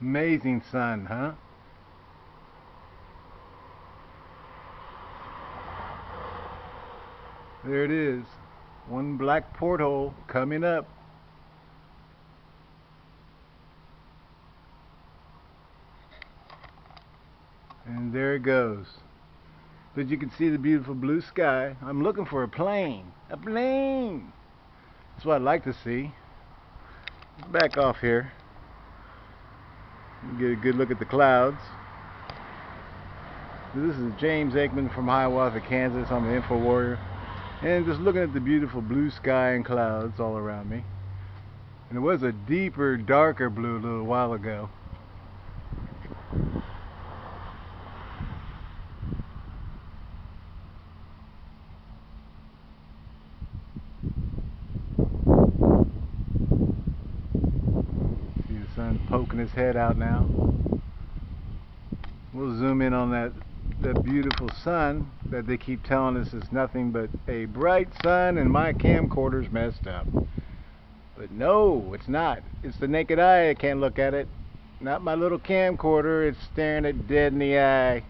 Amazing sun, huh? There it is. One black porthole coming up. And there it goes. But you can see the beautiful blue sky. I'm looking for a plane. A plane! That's what I'd like to see. Back off here. Get a good look at the clouds. This is James Aikman from Hiawatha, Kansas. I'm an Info Warrior. And just looking at the beautiful blue sky and clouds all around me. And it was a deeper, darker blue a little while ago. See the sun poking his head out now. We'll zoom in on that that beautiful sun that they keep telling us is nothing but a bright sun and my camcorder's messed up. But no, it's not. It's the naked eye I can't look at it. Not my little camcorder, it's staring it dead in the eye.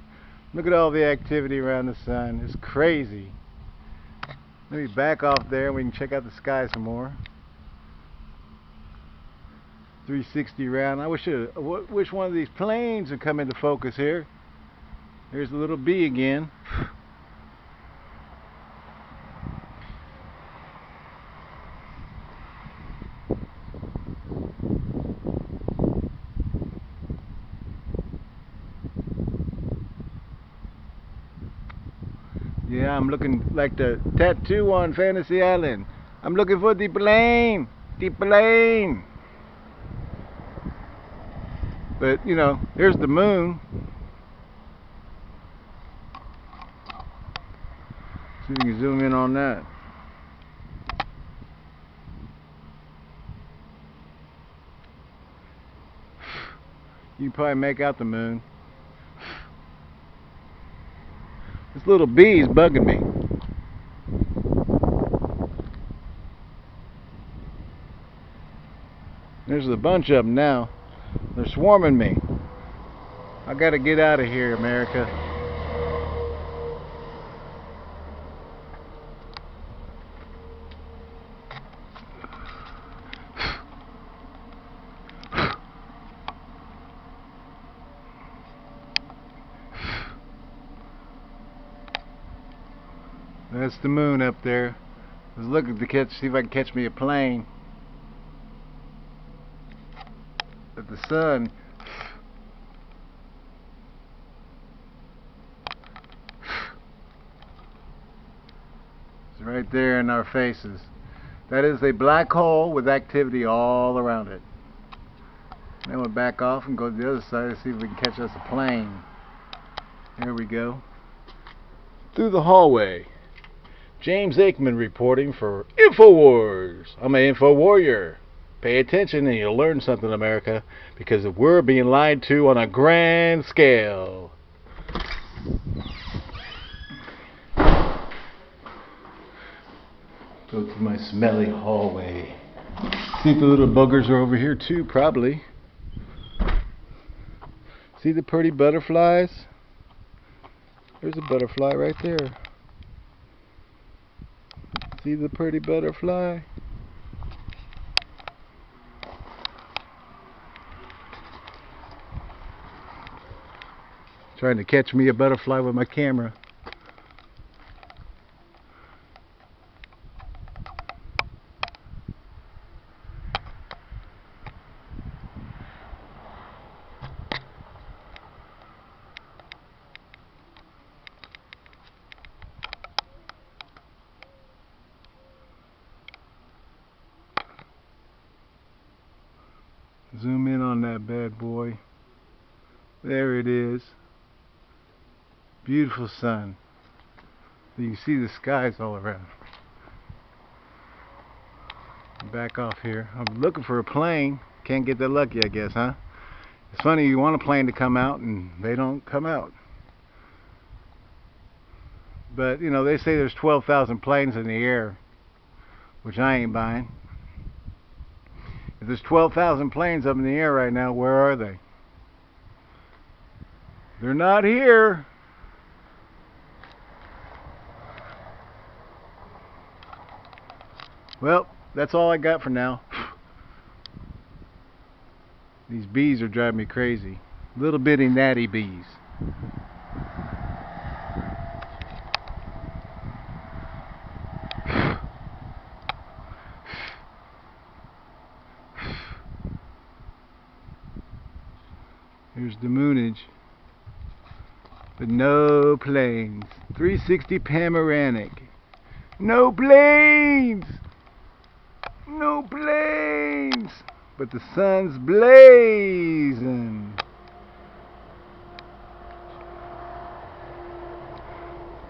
Look at all the activity around the sun. It's crazy. Let me back off there and we can check out the sky some more. 360 round. I wish uh, it, wish one of these planes would come into focus here. There's the little bee again. Yeah, I'm looking like the tattoo on Fantasy Island. I'm looking for the plane. The plane. But, you know, here's the moon. See if we can zoom in on that. You can probably make out the moon. This little bee is bugging me. There's a bunch of them now. They're swarming me. I gotta get out of here, America. That's the moon up there. I was looking to catch, see if I can catch me a plane. But the sun is right there in our faces. That is a black hole with activity all around it. Then we'll back off and go to the other side to see if we can catch us a plane. Here we go. Through the hallway. James Aikman reporting for InfoWars. I'm an Info Warrior. Pay attention and you'll learn something, America, because we're being lied to on a grand scale. Go to my smelly hallway. See if the little buggers are over here too, probably. See the pretty butterflies? There's a butterfly right there. See the pretty butterfly? Trying to catch me a butterfly with my camera. Zoom in on that bad boy. There it is. Beautiful sun. You see the skies all around. Back off here. I'm looking for a plane. Can't get that lucky, I guess, huh? It's funny, you want a plane to come out and they don't come out. But, you know, they say there's 12,000 planes in the air, which I ain't buying. If there's 12,000 planes up in the air right now, where are they? They're not here. Well, that's all I got for now. These bees are driving me crazy. Little bitty natty bees. Here's the moonage. But no planes. 360 panoramic. No planes! No planes! But the sun's blazing.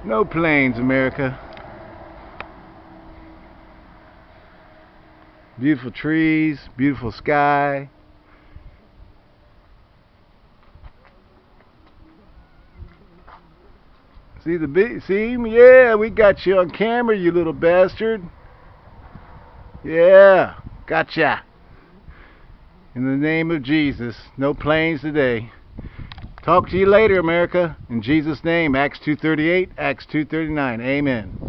No planes, America. Beautiful trees, beautiful sky. See the see? Yeah, we got you on camera, you little bastard. Yeah, gotcha. In the name of Jesus, no planes today. Talk to you later, America. In Jesus' name, Acts 2.38, Acts 2.39. Amen.